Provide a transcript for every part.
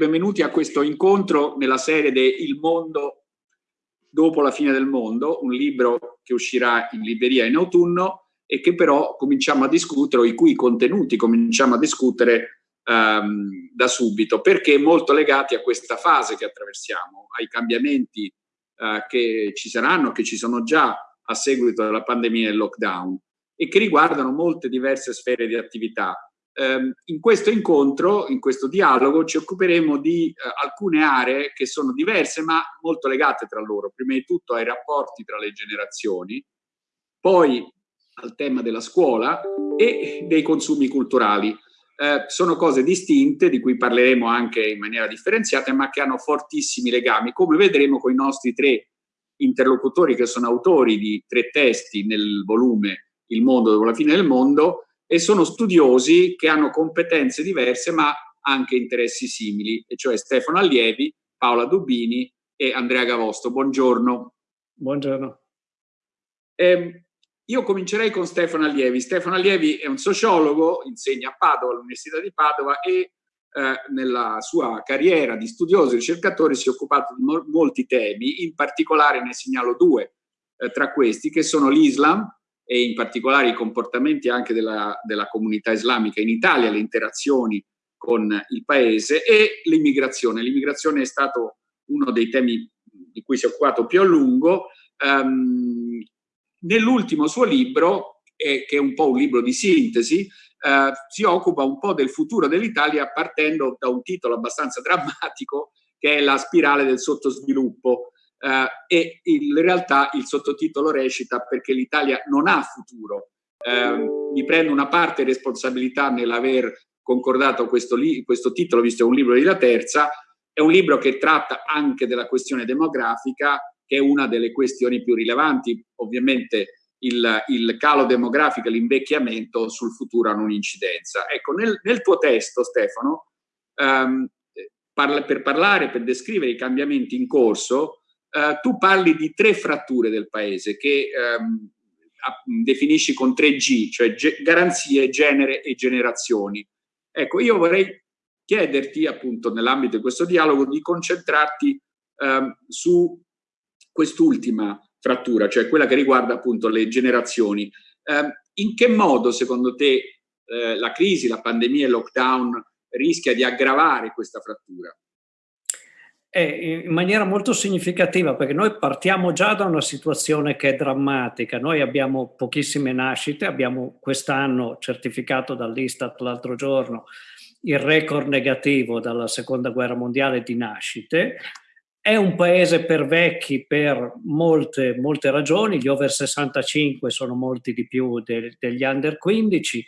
benvenuti a questo incontro nella serie de Il mondo dopo la fine del mondo, un libro che uscirà in libreria in autunno e che però cominciamo a discutere, o i cui contenuti cominciamo a discutere um, da subito, perché molto legati a questa fase che attraversiamo, ai cambiamenti uh, che ci saranno, che ci sono già a seguito della pandemia e del lockdown e che riguardano molte diverse sfere di attività in questo incontro, in questo dialogo, ci occuperemo di eh, alcune aree che sono diverse ma molto legate tra loro. Prima di tutto ai rapporti tra le generazioni, poi al tema della scuola e dei consumi culturali. Eh, sono cose distinte di cui parleremo anche in maniera differenziata ma che hanno fortissimi legami, come vedremo con i nostri tre interlocutori che sono autori di tre testi nel volume Il mondo dopo la fine del mondo, e sono studiosi che hanno competenze diverse ma anche interessi simili, e cioè Stefano Allievi, Paola Dubini e Andrea Gavosto. Buongiorno. Buongiorno. Eh, io comincerei con Stefano Allievi. Stefano Allievi è un sociologo, insegna a Padova, all'Università di Padova e eh, nella sua carriera di studioso e ricercatore si è occupato di mo molti temi, in particolare ne segnalo due eh, tra questi, che sono l'Islam, e in particolare i comportamenti anche della, della comunità islamica in Italia, le interazioni con il paese e l'immigrazione. L'immigrazione è stato uno dei temi di cui si è occupato più a lungo. Um, Nell'ultimo suo libro, eh, che è un po' un libro di sintesi, eh, si occupa un po' del futuro dell'Italia partendo da un titolo abbastanza drammatico che è La spirale del sottosviluppo e in realtà il sottotitolo recita perché l'Italia non ha futuro. Eh, mi prendo una parte responsabilità nell'aver concordato questo, questo titolo, visto che è un libro di La Terza, è un libro che tratta anche della questione demografica, che è una delle questioni più rilevanti. Ovviamente il, il calo demografico e l'invecchiamento sul futuro hanno un'incidenza. Ecco, nel, nel, tuo testo, Stefano, um, parla, per parlare, per descrivere i cambiamenti in corso, uh, tu parli di tre fratture del paese che um, definisci con 3G, cioè ge garanzie, genere e generazioni. Ecco, io vorrei chiederti appunto nell'ambito di questo dialogo di concentrarti um, su quest'ultima frattura, cioè quella che riguarda appunto le generazioni. Um, in che modo secondo te eh, la crisi, la pandemia e il lockdown rischia di aggravare questa frattura? Eh, in maniera molto significativa perché noi partiamo già da una situazione che è drammatica, noi abbiamo pochissime nascite, abbiamo quest'anno certificato dall'Istat l'altro giorno il record negativo dalla seconda guerra mondiale di nascite, è un paese per vecchi per molte, molte ragioni, gli over 65 sono molti di più de, degli under 15,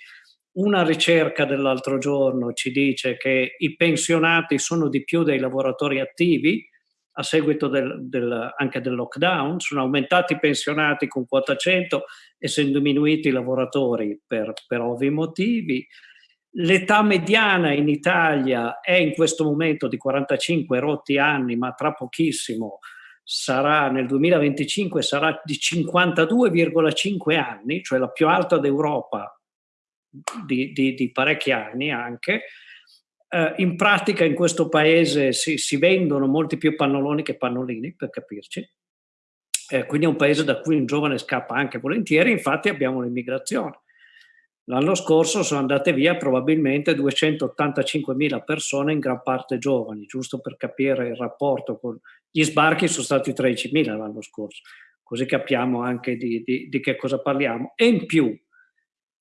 una ricerca dell'altro giorno ci dice che i pensionati sono di più dei lavoratori attivi a seguito del, del, anche del lockdown, sono aumentati i pensionati con quota 100 e sono diminuiti i lavoratori per, per ovvi motivi. L'età mediana in Italia è in questo momento di 45 rotti anni, ma tra pochissimo sarà nel 2025 sarà di 52,5 anni, cioè la più alta d'Europa di, di, di parecchi anni anche. Eh, in pratica in questo paese si, si, vendono molti più pannoloni che pannolini, per capirci. Eh, quindi è un paese da cui un giovane scappa anche volentieri, infatti abbiamo l'immigrazione. L'anno scorso sono andate via probabilmente 285.000 persone, in gran parte giovani, giusto per capire il rapporto con gli sbarchi sono stati 13.000 l'anno scorso, così capiamo anche di, di, di che cosa parliamo. E in più,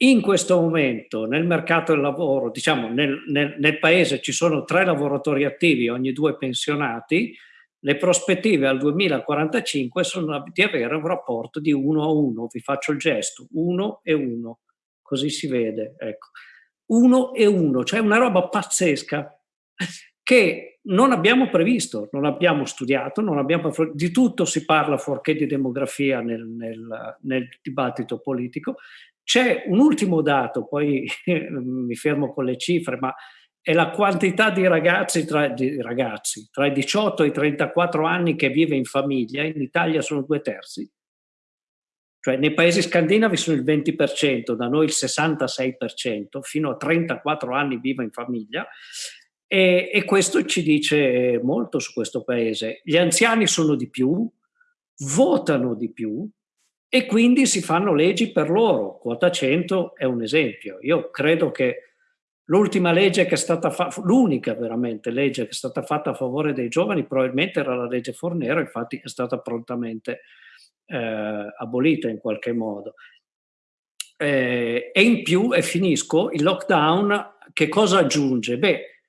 in questo momento nel mercato del lavoro, diciamo nel, nel, nel, paese ci sono tre lavoratori attivi ogni due pensionati, le prospettive al 2045 sono di avere un rapporto di 1 a 1, vi faccio il gesto, 1 e 1, così si vede, ecco. 1 e 1, cioè una roba pazzesca che non abbiamo previsto, non abbiamo studiato, non abbiamo, di tutto si parla fuorché di demografia nel, nel, nel dibattito politico c'è un ultimo dato, poi mi fermo con le cifre, ma è la quantità di ragazzi tra, di ragazzi tra, i 18 e i 34 anni che vive in famiglia, in Italia sono due terzi. Cioè nei paesi scandinavi sono il 20%, da noi il 66%, fino a 34 anni vive in famiglia E, e, questo ci dice molto su questo paese. Gli anziani sono di più, votano di più e quindi si fanno leggi per loro. Quota 100 è un esempio. Io credo che l'ultima legge che è stata fatta, l'unica veramente legge che è stata fatta a favore dei giovani probabilmente era la legge Fornero, infatti è stata prontamente eh, abolita in qualche modo. Eh, e in più, e finisco, il lockdown che cosa aggiunge? Beh,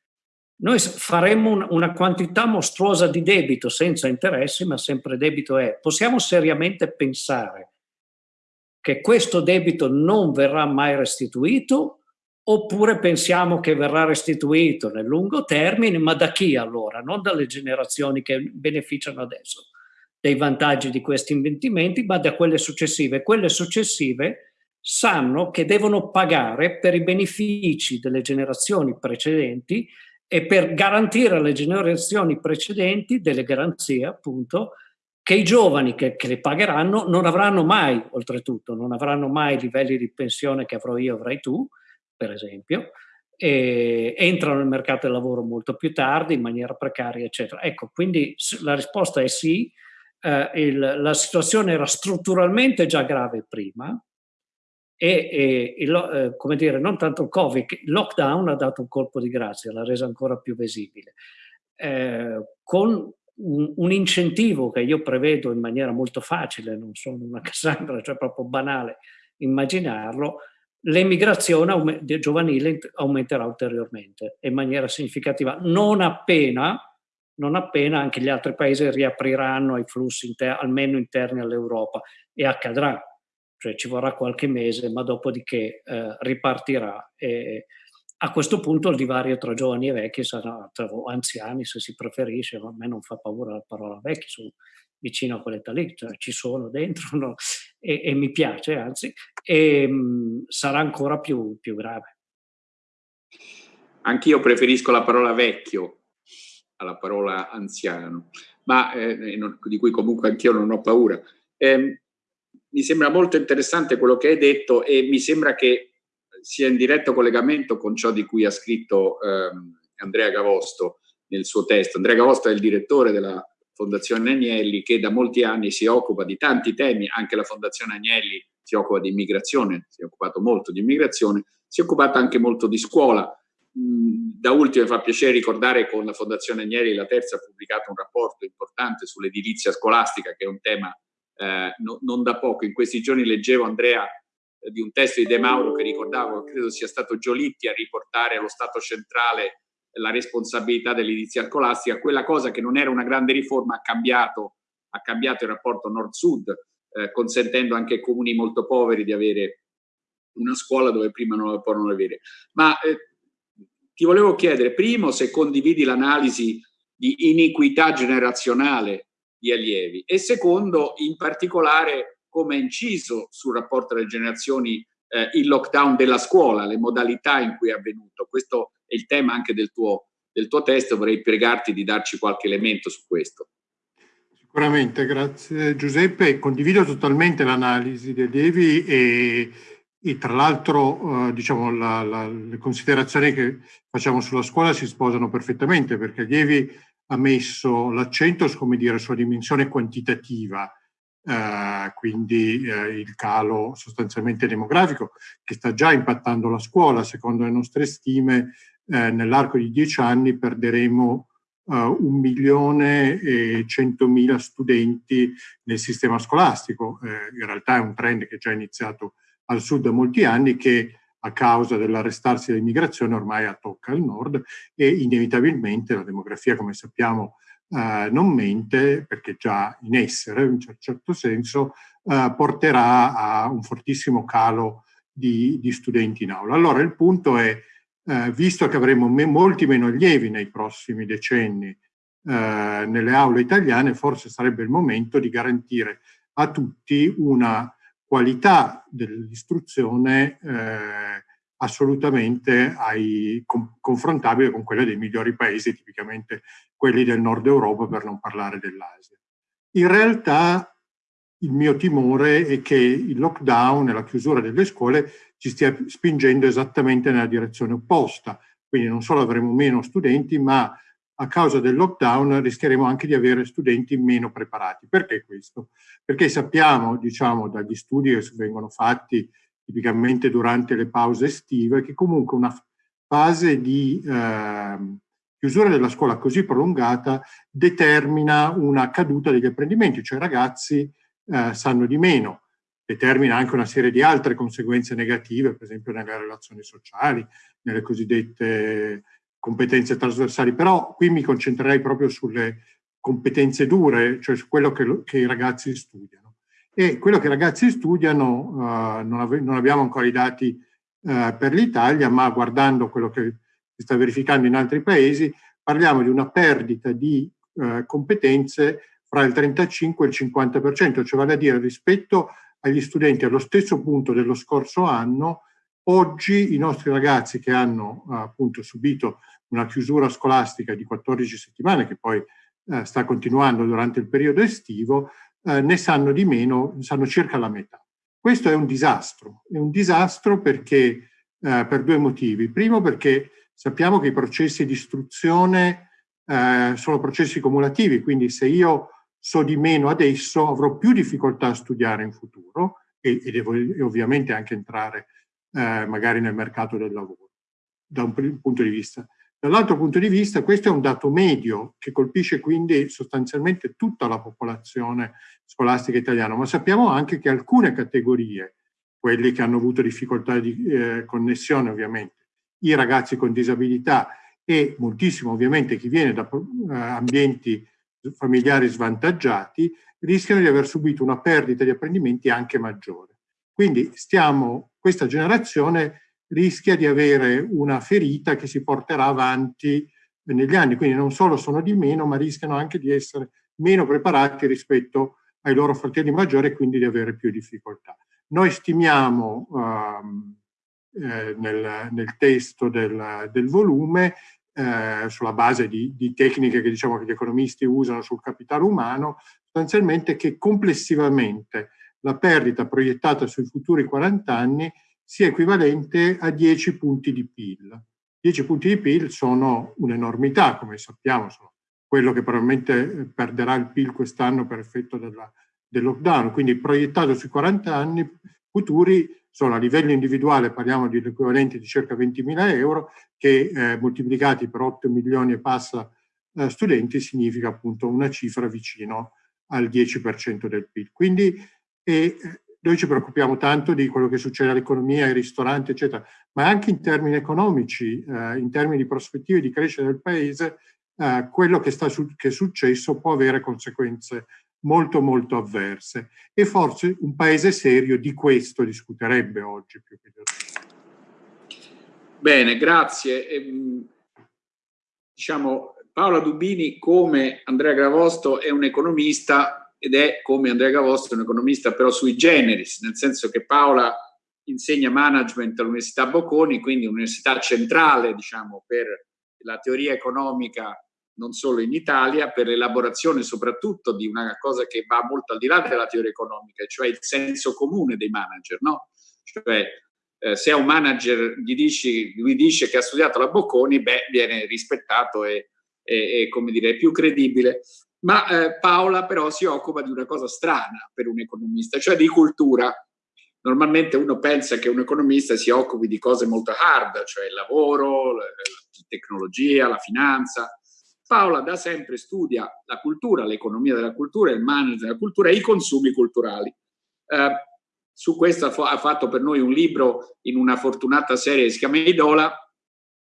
noi faremmo un, una quantità mostruosa di debito senza interessi, ma sempre debito è. Possiamo seriamente pensare che questo debito non verrà mai restituito oppure pensiamo che verrà restituito nel lungo termine, ma da chi allora? Non dalle generazioni che beneficiano adesso dei vantaggi di questi investimenti, ma da quelle successive. Quelle successive sanno che devono pagare per i benefici delle generazioni precedenti e per garantire alle generazioni precedenti delle garanzie, appunto, che i giovani che, che le pagheranno non avranno mai, oltretutto, non avranno mai livelli di pensione che avrò io, avrai tu, per esempio, entrano nel mercato del lavoro molto più tardi, in maniera precaria, eccetera. Ecco, quindi la risposta è sì, eh, il, la situazione era strutturalmente già grave prima, e, e il, eh, come dire, non tanto il Covid, il lockdown ha dato un colpo di grazia, l'ha resa ancora più visibile. Eh, con un, un, incentivo che io prevedo in maniera molto facile, non sono una Cassandra, cioè proprio banale immaginarlo, l'emigrazione giovanile aumenterà ulteriormente in maniera significativa, non appena, non appena anche gli altri paesi riapriranno i flussi inter almeno interni all'Europa e accadrà, cioè ci vorrà qualche mese, ma dopodiché eh, ripartirà. E a questo punto il divario tra giovani e vecchi sarà, tra anziani se si preferisce, a me non fa paura la parola vecchi, sono vicino a quell'età lì, cioè ci sono dentro no? e, e, mi piace, anzi, e mh, mm, sarà ancora più, più grave. Anch'io preferisco la parola vecchio alla parola anziano, ma eh, non, di cui comunque anch'io non ho paura. Eh, mi sembra molto interessante quello che hai detto e mi sembra che sia in diretto collegamento con ciò di cui ha scritto ehm, Andrea Gavosto nel suo testo. Andrea Gavosto è il direttore della Fondazione Agnelli che da molti anni si occupa di tanti temi, anche la Fondazione Agnelli si occupa di immigrazione, si è occupato molto di immigrazione, si è occupato anche molto di scuola. Mm, da ultimo mi fa piacere ricordare con la Fondazione Agnelli la terza ha pubblicato un rapporto importante sull'edilizia scolastica che è un tema eh, no, non da poco. In questi giorni leggevo Andrea di un testo di De Mauro che ricordavo, credo sia stato Giolitti a riportare allo Stato centrale la responsabilità dell'edilizia scolastica, quella cosa che non era una grande riforma ha cambiato, ha cambiato il rapporto nord-sud, eh, consentendo anche ai comuni molto poveri di avere una scuola dove prima non la potevano avere. Ma eh, ti volevo chiedere, primo, se condividi l'analisi di iniquità generazionale di allievi e secondo, in particolare, come ha inciso sul rapporto delle generazioni eh, il lockdown della scuola, le modalità in cui è avvenuto. Questo è il tema anche del tuo, del tuo testo, vorrei pregarti di darci qualche elemento su questo. Sicuramente, grazie Giuseppe. Condivido totalmente l'analisi dei allievi e, e tra l'altro eh, diciamo, la, la, le considerazioni che facciamo sulla scuola si sposano perfettamente perché Allievi ha messo l'accento sulla dimensione quantitativa eh, quindi eh, il calo sostanzialmente demografico che sta già impattando la scuola. Secondo le nostre stime, eh, nell'arco di dieci anni perderemo eh, un milione e centomila studenti nel sistema scolastico. Eh, in realtà è un trend che è già iniziato al sud da molti anni che a causa dell'arrestarsi dell'immigrazione ormai tocca al nord e inevitabilmente la demografia, come sappiamo, eh, non mente, perché già in essere in un certo senso, eh, porterà a un fortissimo calo di, di, studenti in aula. Allora il punto è, eh, visto che avremo me, molti meno allievi nei prossimi decenni eh, nelle aule italiane, forse sarebbe il momento di garantire a tutti una qualità dell'istruzione eh, assolutamente ai, com, confrontabile con quella dei migliori paesi, tipicamente quelli del nord Europa, per non parlare dell'Asia. In realtà il mio timore è che il lockdown e la chiusura delle scuole ci stia spingendo esattamente nella direzione opposta, quindi non solo avremo meno studenti, ma a causa del lockdown rischieremo anche di avere studenti meno preparati. Perché questo? Perché sappiamo, diciamo, dagli studi che vengono fatti tipicamente durante le pause estive, che comunque una fase di eh, chiusura della scuola così prolungata determina una caduta degli apprendimenti, cioè i ragazzi eh, sanno di meno, determina anche una serie di altre conseguenze negative, per esempio nelle relazioni sociali, nelle cosiddette competenze trasversali, però qui mi concentrerei proprio sulle competenze dure, cioè su quello che, che i ragazzi studiano. E quello che i ragazzi studiano, uh, non, ave non, abbiamo ancora i dati uh, per l'Italia, ma guardando quello che si sta verificando in altri paesi, parliamo di una perdita di uh, competenze fra il 35 e il 50%, cioè vale a dire rispetto agli studenti allo stesso punto dello scorso anno, oggi i nostri ragazzi che hanno appunto subito una chiusura scolastica di 14 settimane, che poi eh, sta continuando durante il periodo estivo, eh, ne sanno di meno, sanno circa la metà. Questo è un disastro, è un disastro perché, eh, per due motivi. Primo perché sappiamo che i processi di istruzione eh, sono processi cumulativi, quindi se io so di meno adesso avrò più difficoltà a studiare in futuro e, e devo e ovviamente anche entrare eh, magari nel mercato del lavoro, da un punto di vista. Dall'altro punto di vista questo è un dato medio che colpisce quindi sostanzialmente tutta la popolazione scolastica italiana, ma sappiamo anche che alcune categorie, quelli che hanno avuto difficoltà di eh, connessione ovviamente, i ragazzi con disabilità e moltissimo ovviamente chi viene da eh, ambienti familiari svantaggiati, rischiano di aver subito una perdita di apprendimenti anche maggiore. Quindi stiamo, questa generazione rischia di avere una ferita che si porterà avanti negli anni, quindi non solo sono di meno, ma rischiano anche di essere meno preparati rispetto ai loro fratelli maggiori e quindi di avere più difficoltà. Noi stimiamo um, eh, nel, nel, testo del, del volume, eh, sulla base di, di, tecniche che diciamo che gli economisti usano sul capitale umano, sostanzialmente che complessivamente la perdita proiettata sui futuri 40 anni sia equivalente a 10 punti di PIL. 10 punti di PIL sono un'enormità, come sappiamo, sono quello che probabilmente eh, perderà il PIL quest'anno per effetto della, del lockdown, quindi proiettato sui 40 anni futuri sono a livello individuale, parliamo di l'equivalente di circa 20.000 euro, che eh, moltiplicati per 8 milioni e passa eh, studenti significa appunto una cifra vicino al 10% del PIL. Quindi eh, noi ci preoccupiamo tanto di quello che succede all'economia, ai ristoranti, eccetera, ma anche in termini economici, eh, in termini di prospettive di crescita del paese, eh, quello che, sta su, che è successo può avere conseguenze molto molto avverse e forse un paese serio di questo discuterebbe oggi più che di Bene, grazie. Ehm, diciamo, Paola Dubini come Andrea Gravosto è un economista ed è come Andrea Gavosto, un economista però sui generis, nel senso che Paola insegna management all'Università Bocconi, quindi un'università centrale diciamo, per la teoria economica non solo in Italia, per l'elaborazione soprattutto di una cosa che va molto al di là della teoria economica, cioè il senso comune dei manager. No? Cioè, eh, se a un manager gli dici, lui dice che ha studiato la Bocconi, beh, viene rispettato e, e, e come dire, è più credibile. Ma eh, Paola però si occupa di una cosa strana per un economista, cioè di cultura. Normalmente uno pensa che un economista si occupi di cose molto hard, cioè il lavoro, la tecnologia, la finanza. Paola da sempre studia la cultura, l'economia della cultura, il management della cultura e i consumi culturali. Eh, su questo ha fatto per noi un libro in una fortunata serie che si chiama Idola,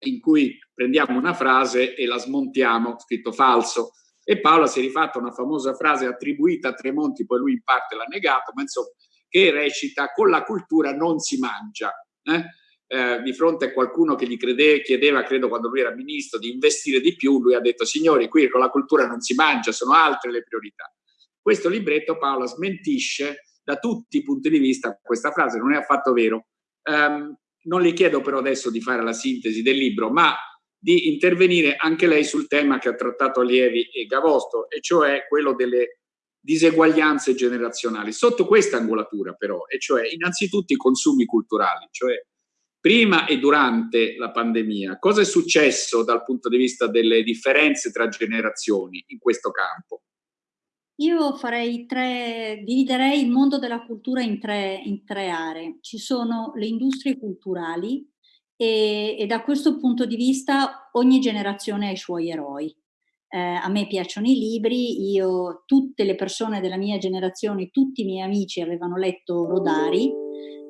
in cui prendiamo una frase e la smontiamo, scritto falso, e Paola si è rifatta una famosa frase attribuita a Tremonti, poi lui in parte l'ha negato, ma insomma, che recita con la cultura non si mangia. Eh? Eh, di fronte a qualcuno che gli crede, chiedeva, credo quando lui era ministro, di investire di più, lui ha detto signori, qui con la cultura non si mangia, sono altre le priorità. Questo libretto Paola smentisce da tutti i punti di vista questa frase, non è affatto vero. Um, non le chiedo però adesso di fare la sintesi del libro, ma di intervenire anche lei sul tema che ha trattato Allievi e Gavosto, e cioè quello delle diseguaglianze generazionali. Sotto questa angolatura però, e cioè innanzitutto i consumi culturali, cioè prima e durante la pandemia, cosa è successo dal punto di vista delle differenze tra generazioni in questo campo? Io farei tre, dividerei il mondo della cultura in tre, in tre aree. Ci sono le industrie culturali e, e, da questo punto di vista ogni generazione ha i suoi eroi. Eh, a me piacciono i libri, io, tutte le persone della mia generazione, tutti i miei amici avevano letto Rodari,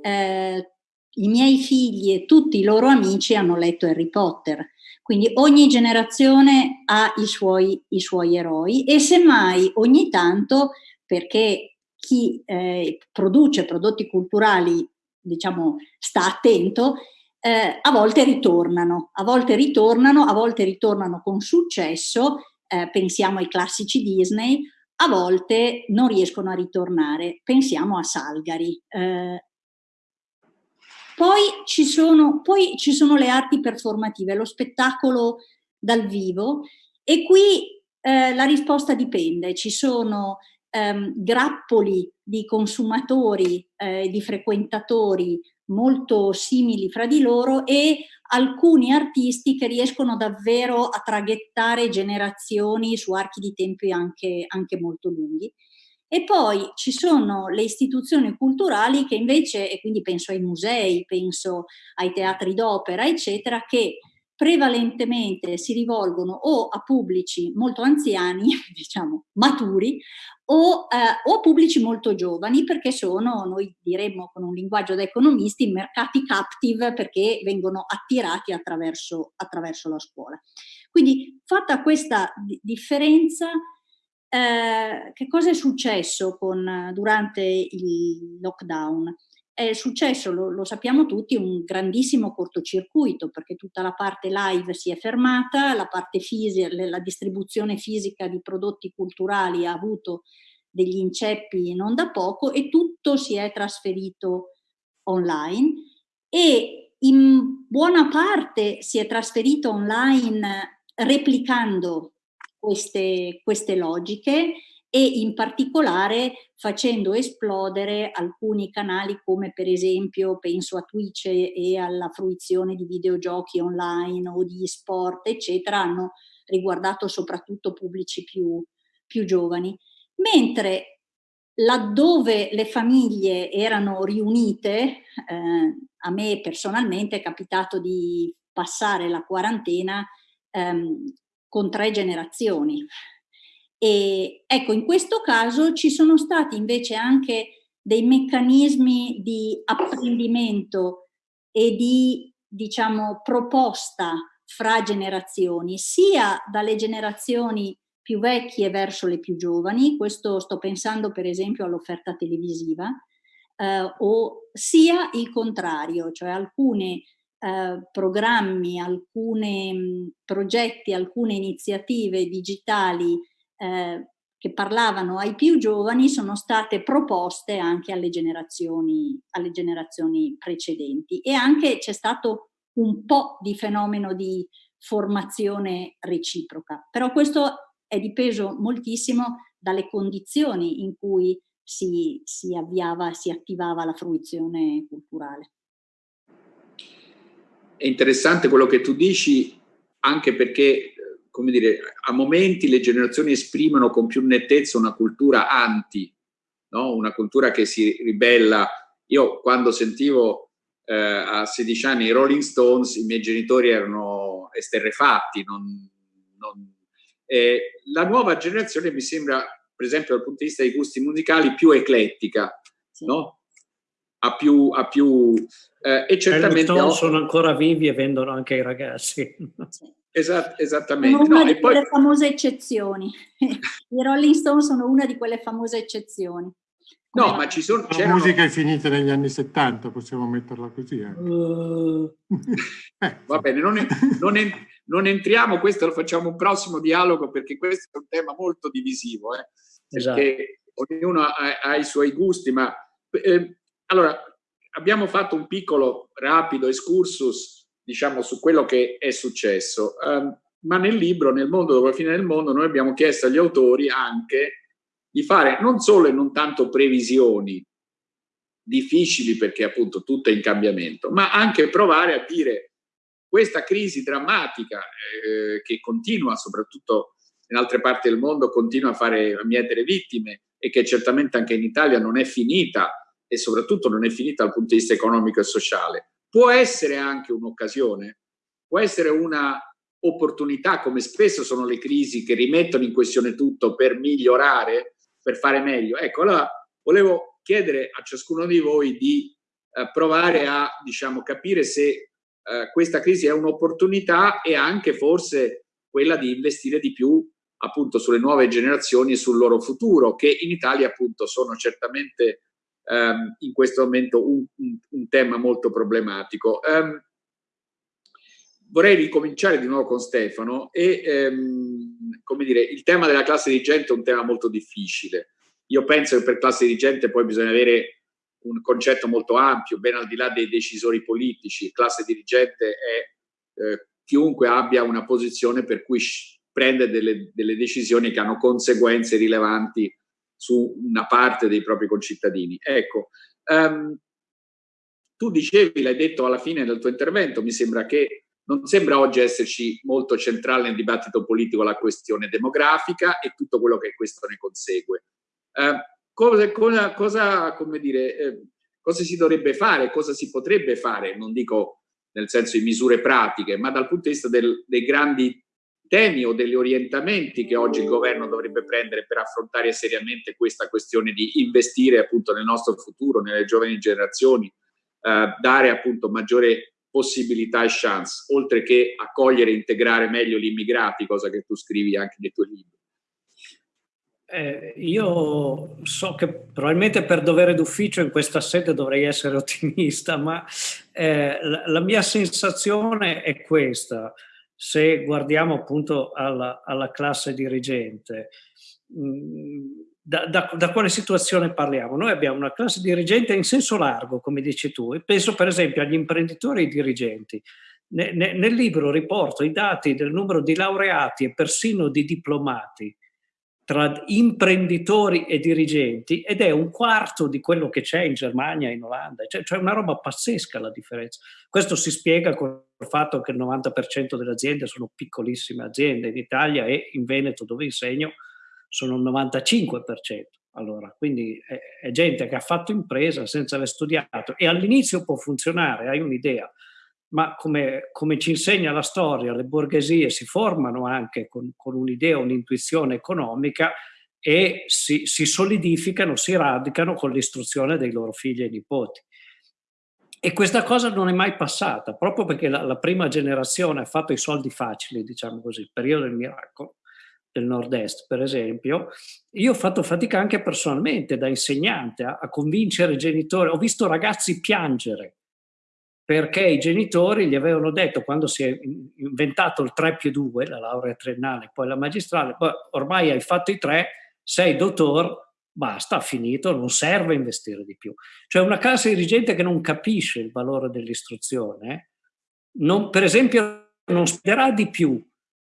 eh, i miei figli e tutti i loro amici hanno letto Harry Potter. Quindi ogni generazione ha i suoi, i suoi eroi e semmai ogni tanto, perché chi eh, produce prodotti culturali, diciamo, sta attento, eh, a volte ritornano, a volte ritornano, a volte ritornano con successo, eh, pensiamo ai classici Disney, a volte non riescono a ritornare, pensiamo a Salgari. Eh, poi ci, sono, poi ci sono le arti performative, lo spettacolo dal vivo e qui eh, la risposta dipende, ci sono ehm, grappoli di consumatori, eh, di frequentatori molto simili fra di loro e alcuni artisti che riescono davvero a traghettare generazioni su archi di tempi anche, anche molto lunghi. E poi ci sono le istituzioni culturali che invece, e quindi penso ai musei, penso ai teatri d'opera, eccetera, che prevalentemente si rivolgono o a pubblici molto anziani, diciamo maturi, o, eh, o, a pubblici molto giovani perché sono, noi diremmo con un linguaggio da economisti, mercati captive perché vengono attirati attraverso, attraverso la scuola. Quindi fatta questa differenza, eh, che cosa è successo con, durante il lockdown? È successo, lo, lo, sappiamo tutti, un grandissimo cortocircuito perché tutta la parte live si è fermata, la parte fisica, la distribuzione fisica di prodotti culturali ha avuto degli inceppi non da poco e tutto si è trasferito online e in buona parte si è trasferito online replicando queste, queste logiche e in particolare facendo esplodere alcuni canali come per esempio penso a Twitch e alla fruizione di videogiochi online o di sport eccetera hanno riguardato soprattutto pubblici più, più giovani mentre laddove le famiglie erano riunite eh, a me personalmente è capitato di passare la quarantena ehm, con tre generazioni. E ecco, in questo caso ci sono stati invece anche dei meccanismi di apprendimento e di, diciamo, proposta fra generazioni, sia dalle generazioni più vecchie verso le più giovani, questo sto pensando per esempio all'offerta televisiva, eh, o sia il contrario, cioè alcuni eh, programmi, alcuni progetti, alcune iniziative digitali eh, che parlavano ai più giovani sono state proposte anche alle generazioni, alle generazioni precedenti. E anche c'è stato un po' di fenomeno di formazione reciproca, però questo è dipeso moltissimo dalle condizioni in cui si, si avviava, si attivava la fruizione culturale. È interessante quello che tu dici, anche perché, come dire, a momenti le generazioni esprimono con più nettezza una cultura anti, no? una cultura che si ribella. Io quando sentivo eh, a 16 anni i Rolling Stones, i miei genitori erano esterrefatti. Non, non, eh, la nuova generazione mi sembra, per esempio dal punto di vista dei gusti musicali, più eclettica, sì. no? ha più, ha più eh, e certamente ho... sono ancora vivi e vendono anche ai ragazzi. Esat, esattamente. Sono una no, di quelle poi... famose eccezioni. I Rolling Stone sono una di quelle famose eccezioni. Come no, ma ci sono... La musica è finita negli anni 70, possiamo metterla così. Uh... eh, Va bene, non, non, non, entriamo, questo lo facciamo un prossimo dialogo perché questo è un tema molto divisivo, eh, esatto. perché ognuno ha, ha, i suoi gusti, ma eh, allora, abbiamo fatto un piccolo, rapido excursus, diciamo, su quello che è successo, um, ma nel libro, nel mondo dopo la fine del mondo, noi abbiamo chiesto agli autori anche di fare non solo e non tanto previsioni difficili perché appunto tutto è in cambiamento, ma anche provare a dire questa crisi drammatica eh, che continua, soprattutto in altre parti del mondo, continua a fare a mietere vittime e che certamente anche in Italia non è finita e soprattutto non è finita dal punto di vista economico e sociale, può essere anche un'occasione, può essere una opportunità, come spesso sono le crisi che rimettono in questione tutto per migliorare, per fare meglio. Ecco, allora volevo chiedere a ciascuno di voi di eh, provare a diciamo, capire se eh, questa crisi è un'opportunità e anche forse quella di investire di più appunto sulle nuove generazioni e sul loro futuro, che in Italia appunto sono certamente ehm, in questo momento un, un, un tema molto problematico. Um, vorrei ricominciare di nuovo con Stefano e ehm, come dire, il tema della classe dirigente è un tema molto difficile. Io penso che per classe dirigente poi bisogna avere un concetto molto ampio, ben al di là dei decisori politici. Classe dirigente è eh, chiunque abbia una posizione per cui prende delle, delle, decisioni che hanno conseguenze rilevanti su una parte dei propri concittadini. Ecco, um, tu dicevi, l'hai detto alla fine del tuo intervento, mi sembra che non sembra oggi esserci molto centrale nel dibattito politico la questione demografica e tutto quello che questo ne consegue. Eh, cosa, cosa, cosa, dire, eh, cosa, si dovrebbe fare, cosa si potrebbe fare, non dico nel senso di misure pratiche, ma dal punto di vista del, dei grandi temi o degli orientamenti che oggi il governo dovrebbe prendere per affrontare seriamente questa questione di investire appunto nel nostro futuro, nelle giovani generazioni, eh, dare appunto maggiore possibilità e chance, oltre che accogliere e integrare meglio gli immigrati, cosa che tu scrivi anche nei tuoi libri. Eh, io so che probabilmente per dovere d'ufficio in questa sede dovrei essere ottimista, ma eh, la, la, mia sensazione è questa, se guardiamo appunto alla, alla classe dirigente. Mm, da, da, da, quale situazione parliamo? Noi abbiamo una classe dirigente in senso largo, come dici tu, e penso per esempio agli imprenditori e ai dirigenti. Ne, nel libro riporto i dati del numero di laureati e persino di diplomati tra imprenditori e dirigenti ed è un quarto di quello che c'è in Germania e in Olanda, cioè, cioè una roba pazzesca la differenza. Questo si spiega con il fatto che il 90% delle aziende sono piccolissime aziende in Italia e in Veneto dove insegno sono il 95%. Allora, quindi è, è, gente che ha fatto impresa senza aver studiato e all'inizio può funzionare, hai un'idea, ma come, come, ci insegna la storia, le borghesie si formano anche con, con un'idea, un'intuizione economica e si, si, solidificano, si radicano con l'istruzione dei loro figli e nipoti. E questa cosa non è mai passata, proprio perché la, la prima generazione ha fatto i soldi facili, diciamo così, il periodo del miracolo del nord-est, per esempio, io ho fatto fatica anche personalmente da insegnante a, a convincere i genitori. Ho visto ragazzi piangere perché i genitori gli avevano detto quando si è inventato il 3 più 2, la laurea triennale, poi la magistrale, ormai hai fatto i tre, sei dottor, basta, finito, non serve investire di più. Cioè una classe dirigente che non capisce il valore dell'istruzione, non, per esempio non spenderà di più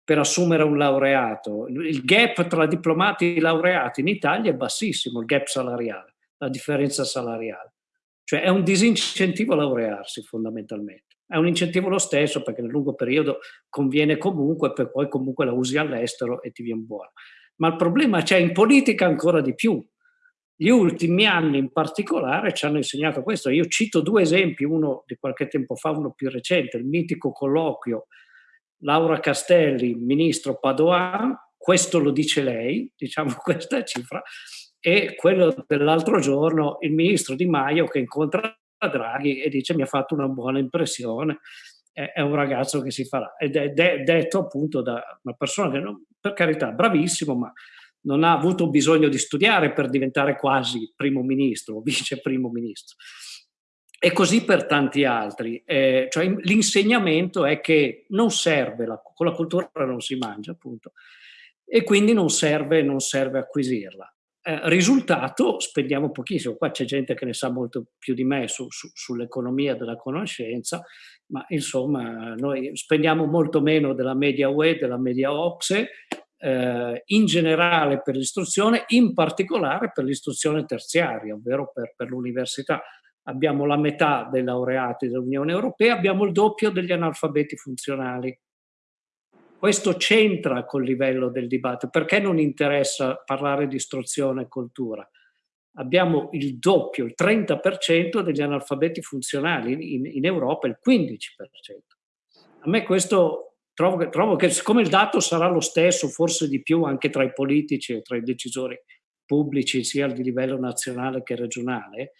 per assumere un laureato. Il gap tra diplomati e laureati in Italia è bassissimo, il gap salariale, la differenza salariale. Cioè è un disincentivo a laurearsi fondamentalmente. È un incentivo lo stesso perché nel lungo periodo conviene comunque, per poi comunque la usi all'estero e ti viene buono. Ma il problema c'è in politica ancora di più. Gli ultimi anni in particolare ci hanno insegnato questo. Io cito due esempi, uno di qualche tempo fa, uno più recente, il mitico colloquio Laura Castelli, ministro Padoan, questo lo dice lei, diciamo questa cifra, e quello dell'altro giorno il ministro Di Maio che incontra Draghi e dice mi ha fatto una buona impressione, è, un ragazzo che si farà. Ed è, de, detto appunto da una persona che, non, per carità, bravissimo, ma non ha avuto bisogno di studiare per diventare quasi primo ministro o vice primo ministro. E così per tanti altri. Eh, cioè, l'insegnamento è che non serve, la, con la cultura non si mangia, appunto, e quindi non serve, non serve acquisirla. Eh, risultato, spendiamo pochissimo, qua c'è gente che ne sa molto più di me su, su, sull'economia della conoscenza, ma insomma noi spendiamo molto meno della media UE, della media OXE, eh, in generale per l'istruzione, in particolare per l'istruzione terziaria, ovvero per, per l'università abbiamo la metà dei laureati dell'Unione Europea, abbiamo il doppio degli analfabeti funzionali. Questo c'entra col livello del dibattito. Perché non interessa parlare di istruzione e cultura? Abbiamo il doppio, il 30% degli analfabeti funzionali, in, in Europa il 15%. A me questo trovo, trovo che siccome il dato sarà lo stesso, forse di più anche tra i politici e tra i decisori pubblici, sia di livello nazionale che regionale,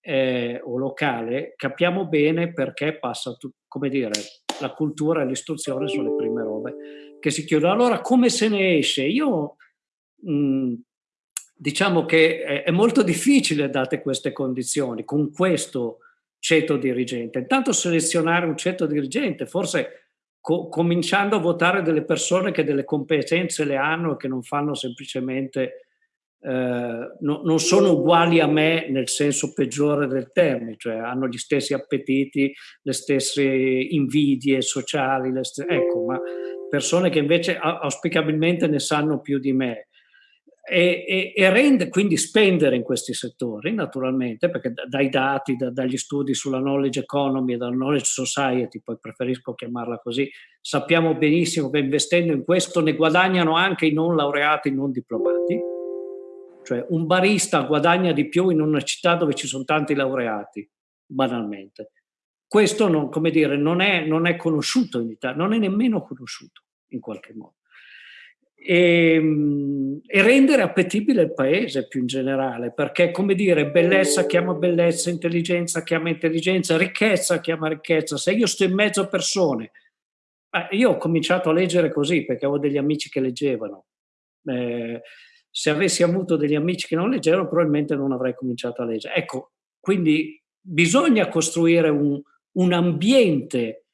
eh, o locale, capiamo bene perché passa, come dire, la cultura e l'istruzione sono le prime robe che si chiudono. Allora, come se ne esce? Io mh, diciamo che è, è, molto difficile, date queste condizioni, con questo ceto dirigente. Intanto selezionare un ceto dirigente, forse co cominciando a votare delle persone che delle competenze le hanno e che non fanno semplicemente eh, no, non sono uguali a me nel senso peggiore del termine, cioè hanno gli stessi appetiti, le stesse invidie sociali, stesse, ecco, ma persone che invece auspicabilmente ne sanno più di me. E, e, e, rende quindi spendere in questi settori, naturalmente, perché dai dati, da, dagli studi sulla knowledge economy e dalla knowledge society, poi preferisco chiamarla così, sappiamo benissimo che investendo in questo ne guadagnano anche i non laureati, i non diplomati cioè un barista guadagna di più in una città dove ci sono tanti laureati, banalmente. Questo non, come dire, non, è, non è conosciuto in Italia, non è nemmeno conosciuto in qualche modo. E, ehm, e, rendere appetibile il paese più in generale, perché come dire, bellezza chiama bellezza, intelligenza chiama intelligenza, ricchezza chiama ricchezza. Se io sto in mezzo a persone, eh, io ho cominciato a leggere così perché avevo degli amici che leggevano. Eh, se avessi avuto degli amici che non leggevano probabilmente non avrei cominciato a leggere. Ecco, quindi bisogna costruire un, un ambiente,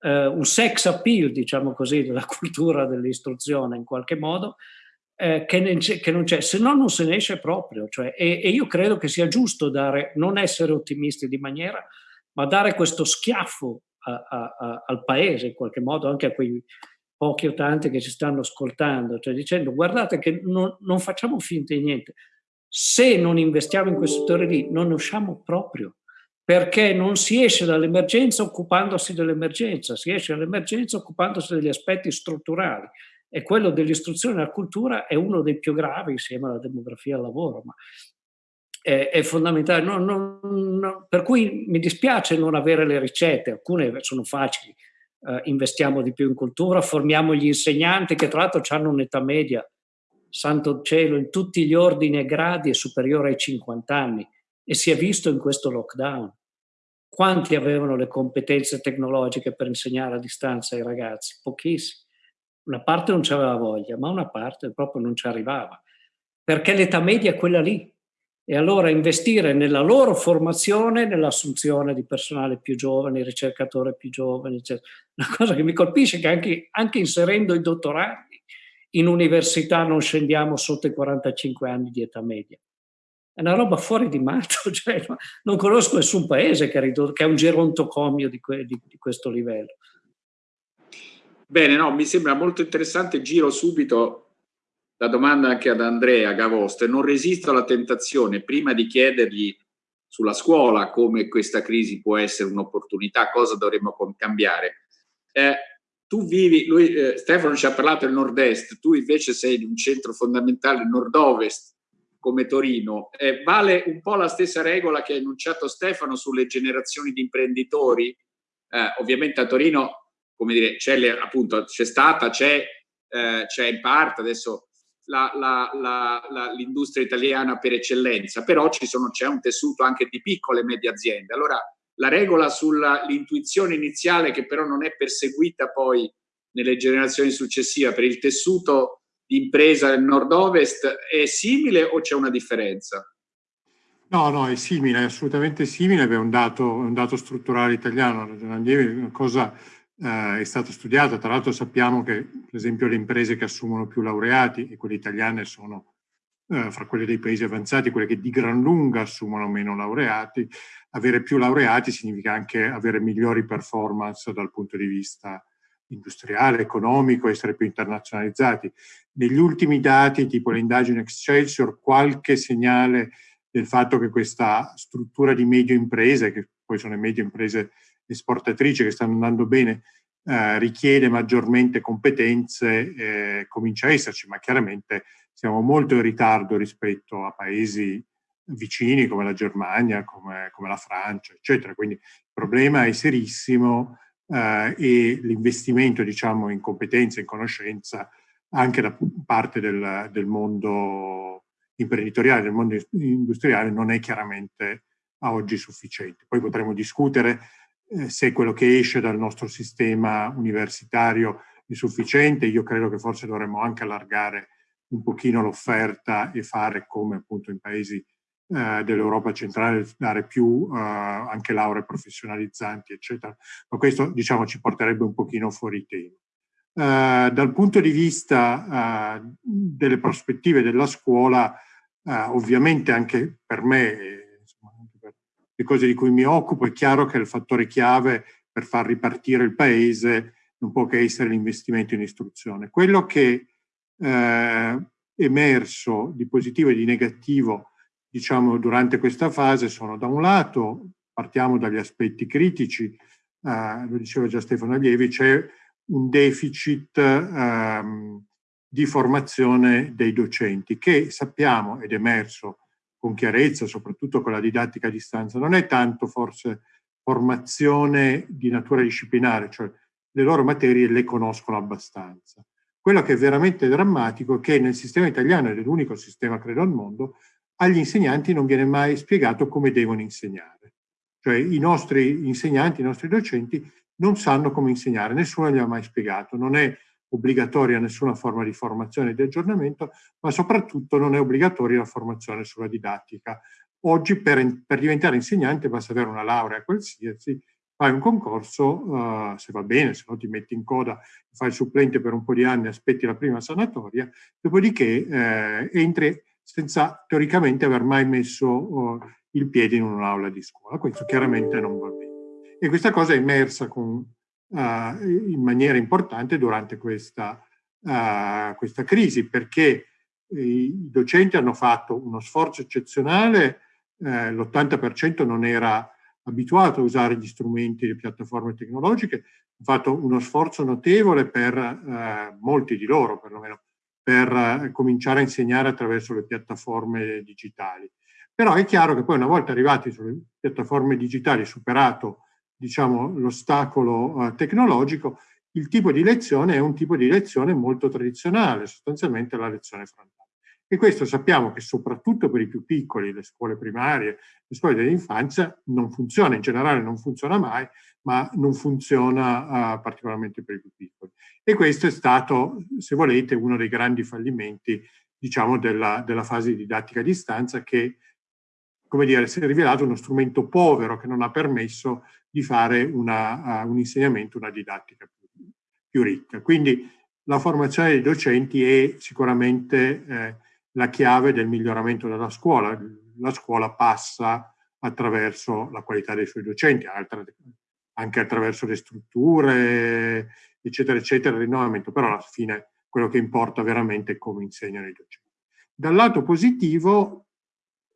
eh, un sex appeal, diciamo così, della cultura dell'istruzione in qualche modo, eh, che, non c'è, se no non se ne esce proprio. Cioè, e, e, io credo che sia giusto dare, non essere ottimisti di maniera, ma dare questo schiaffo a, a, a, al paese in qualche modo, anche a quei pochi o tanti che ci stanno ascoltando, cioè dicendo guardate che non, non facciamo finta di niente, se non investiamo in quel settore lì non ne usciamo proprio, perché non si esce dall'emergenza occupandosi dell'emergenza, si esce dall'emergenza occupandosi degli aspetti strutturali e quello dell'istruzione e della cultura è uno dei più gravi insieme alla demografia e al lavoro, ma è, è fondamentale. No, no, no, per cui mi dispiace non avere le ricette, alcune sono facili, eh, investiamo di più in cultura, formiamo gli insegnanti che tra l'altro hanno un'età media, santo cielo, in tutti gli ordini e gradi è superiore ai 50 anni e si è visto in questo lockdown. Quanti avevano le competenze tecnologiche per insegnare a distanza ai ragazzi? Pochissimi. Una parte non c'aveva voglia, ma una parte proprio non ci arrivava. Perché l'età media è quella lì, e allora investire nella loro formazione, nell'assunzione di personale più giovane, ricercatori più giovani, eccetera. Una cosa che mi colpisce è che anche, anche inserendo i dottorati in università non scendiamo sotto i 45 anni di età media. È una roba fuori di matto, cioè, non conosco nessun paese che ha, ridotto, che ha un gerontocomio di, que, di, di questo livello. Bene, no, mi sembra molto interessante, giro subito la domanda anche ad Andrea Gavosto e non resisto alla tentazione, prima di chiedergli sulla scuola come questa crisi può essere un'opportunità, cosa dovremmo cambiare. Eh, tu vivi, lui, eh, Stefano ci ha parlato del nord-est, tu invece sei in un centro fondamentale nord-ovest come Torino. Eh, vale un po' la stessa regola che ha enunciato Stefano sulle generazioni di imprenditori? Eh, ovviamente a Torino, come dire, c'è appunto, c'è stata, c'è, eh, c'è in parte, adesso l'industria italiana per eccellenza, però c'è un tessuto anche di piccole e medie aziende. Allora la regola sull'intuizione iniziale che però non è perseguita poi nelle generazioni successive per il tessuto di impresa del nord-ovest è simile o c'è una differenza? No, no, è simile, è assolutamente simile, è un dato, un dato strutturale italiano, una cosa eh, è stato studiato. Tra l'altro sappiamo che, per esempio, le imprese che assumono più laureati, e quelle italiane sono eh, fra quelle dei paesi avanzati, quelle che di gran lunga assumono meno laureati, avere più laureati significa anche avere migliori performance dal punto di vista industriale, economico, essere più internazionalizzati. Negli ultimi dati, tipo le indagini Excelsior, qualche segnale del fatto che questa struttura di medio imprese, che poi sono le medie imprese esportatrici che stanno andando bene, eh, richiede maggiormente competenze, eh, comincia a esserci, ma chiaramente siamo molto in ritardo rispetto a paesi vicini come la Germania, come, come la Francia, eccetera. Quindi il problema è serissimo eh, e l'investimento diciamo, in competenze, in conoscenza, anche da parte del, del mondo imprenditoriale, del mondo industriale, non è chiaramente a oggi sufficiente. Poi potremo discutere se quello che esce dal nostro sistema universitario è sufficiente. Io credo che forse dovremmo anche allargare un pochino l'offerta e fare come appunto in paesi eh, dell'Europa centrale, dare più eh, anche lauree professionalizzanti, eccetera. Ma questo diciamo ci porterebbe un pochino fuori tema. Uh, dal punto di vista uh, delle prospettive della scuola, uh, ovviamente anche per me, le cose di cui mi occupo, è chiaro che il fattore chiave per far ripartire il paese non può che essere l'investimento in istruzione. Quello che è emerso di positivo e di negativo, diciamo, durante questa fase sono da un lato, partiamo dagli aspetti critici, lo diceva già Stefano Allievi, c'è un deficit ehm, di formazione dei docenti che sappiamo ed è emerso con chiarezza, soprattutto con la didattica a distanza, non è tanto forse formazione di natura disciplinare, cioè le loro materie le conoscono abbastanza. Quello che è veramente drammatico è che nel sistema italiano, ed è l'unico sistema credo al mondo, agli insegnanti non viene mai spiegato come devono insegnare. Cioè i nostri insegnanti, i nostri docenti non sanno come insegnare, nessuno gli ha mai spiegato, non è obbligatoria nessuna forma di formazione e di aggiornamento, ma soprattutto non è obbligatoria la formazione sulla didattica. Oggi per, per diventare insegnante basta avere una laurea qualsiasi, fai un concorso, uh, se va bene, se no ti metti in coda, fai il supplente per un po' di anni, aspetti la prima sanatoria, dopodiché eh, entri senza teoricamente aver mai messo uh, il piede in un'aula di scuola. Questo chiaramente non va bene. E questa cosa è emersa con, in maniera importante durante questa, questa crisi, perché i docenti hanno fatto uno sforzo eccezionale, eh, l'80% non era abituato a usare gli strumenti le piattaforme tecnologiche, hanno fatto uno sforzo notevole per eh, molti di loro, perlomeno, per eh, cominciare a insegnare attraverso le piattaforme digitali. Però è chiaro che poi una volta arrivati sulle piattaforme digitali, superato diciamo, l'ostacolo eh, tecnologico, il tipo di lezione è un tipo di lezione molto tradizionale, sostanzialmente la lezione frontale. E questo sappiamo che soprattutto per i più piccoli, le scuole primarie, le scuole dell'infanzia, non funziona, in generale non funziona mai, ma non funziona uh, particolarmente per i più piccoli. E questo è stato, se volete, uno dei grandi fallimenti, diciamo, della, della fase di didattica a distanza che, come dire, si è rivelato uno strumento povero che non ha permesso di fare una, un insegnamento, una didattica più, più, ricca. Quindi la formazione dei docenti è sicuramente eh, la chiave del miglioramento della scuola. La scuola passa attraverso la qualità dei suoi docenti, anche attraverso le strutture, eccetera, eccetera, il rinnovamento, però alla fine quello che importa veramente è come insegnano i docenti. Dal lato positivo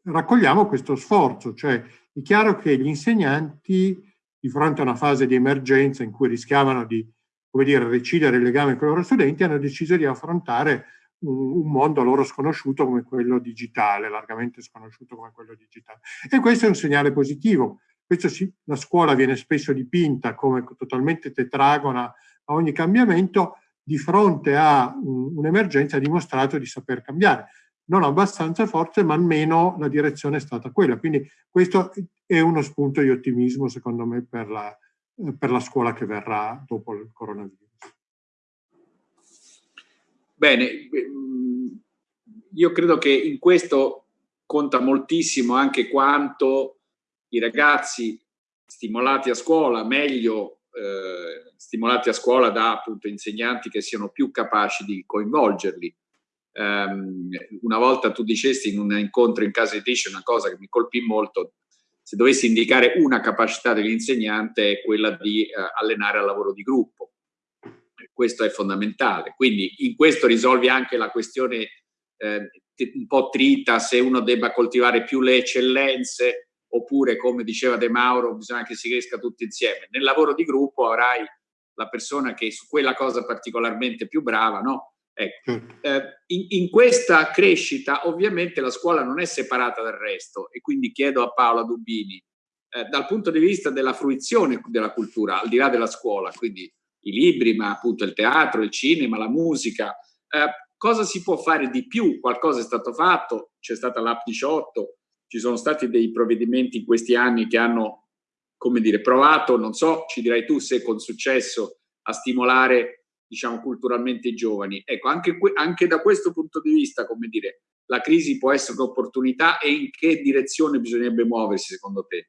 raccogliamo questo sforzo, cioè è chiaro che gli insegnanti di fronte a una fase di emergenza in cui rischiavano di come dire, recidere il legame con i loro studenti, hanno deciso di affrontare un, mondo loro sconosciuto come quello digitale, largamente sconosciuto come quello digitale. E questo è un segnale positivo. Si, la scuola viene spesso dipinta come totalmente tetragona a ogni cambiamento, di fronte a un'emergenza ha dimostrato di saper cambiare non abbastanza forte, ma almeno la direzione è stata quella. Quindi questo è uno spunto di ottimismo, secondo me, per la, per la scuola che verrà dopo il coronavirus. Bene, io credo che in questo conta moltissimo anche quanto i ragazzi stimolati a scuola, meglio eh, stimolati a scuola da appunto insegnanti che siano più capaci di coinvolgerli Um, una volta tu dicesti in un incontro in casa editrice una cosa che mi colpì molto, se dovessi indicare una capacità dell'insegnante è quella di uh, allenare al lavoro di gruppo. Questo è fondamentale. Quindi in questo risolvi anche la questione eh, un po' trita se uno debba coltivare più le eccellenze oppure, come diceva De Mauro, bisogna che si cresca tutti insieme. Nel lavoro di gruppo avrai la persona che su quella cosa particolarmente più brava, no? Ecco. Certo. Eh, in, in, questa crescita ovviamente la scuola non è separata dal resto e quindi chiedo a Paola Dubini, eh, dal punto di vista della fruizione della cultura, al di là della scuola, quindi i libri, ma appunto il teatro, il cinema, la musica, eh, cosa si può fare di più? Qualcosa è stato fatto, c'è stata l'App 18, ci sono stati dei provvedimenti in questi anni che hanno, come dire, provato, non so, ci dirai tu se con successo, a stimolare, diciamo, culturalmente i giovani. Ecco, anche, anche da questo punto di vista, come dire, la crisi può essere un'opportunità e in che direzione bisognerebbe muoversi secondo te?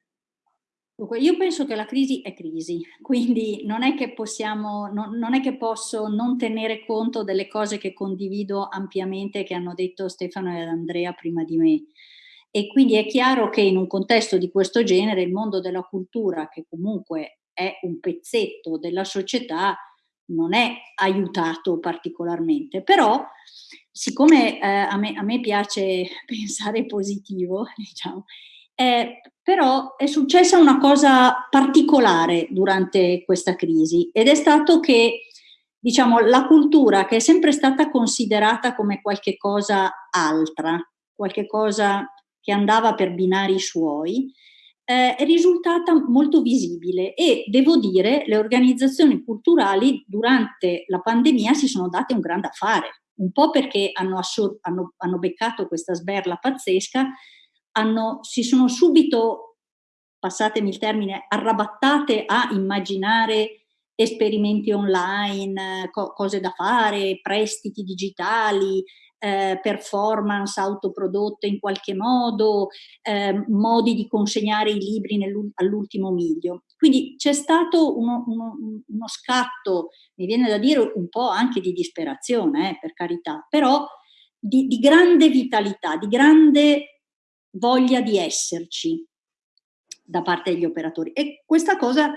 Io penso che la crisi è crisi, quindi non è che possiamo, non, non è che posso non tenere conto delle cose che condivido ampiamente che hanno detto Stefano e Andrea prima di me. E quindi è chiaro che in un contesto di questo genere il mondo della cultura, che comunque è un pezzetto della società, non è aiutato particolarmente. Però, siccome eh, a, me, a, me, piace pensare positivo, diciamo, eh, però è successa una cosa particolare durante questa crisi ed è stato che diciamo, la cultura che è sempre stata considerata come qualche cosa altra, qualche cosa che andava per binari suoi, eh, è risultata molto visibile e devo dire le organizzazioni culturali durante la pandemia si sono date un grande affare, un po' perché hanno, hanno, hanno beccato questa sberla pazzesca, hanno, si sono subito, passatemi il termine, arrabattate a immaginare esperimenti online, co cose da fare, prestiti digitali, eh, performance autoprodotte in qualche modo, eh, modi di consegnare i libri all'ultimo miglio. Quindi c'è stato uno, uno, uno, scatto, mi viene da dire un po' anche di disperazione, eh, per carità, però di, di grande vitalità, di grande voglia di esserci da parte degli operatori. E questa cosa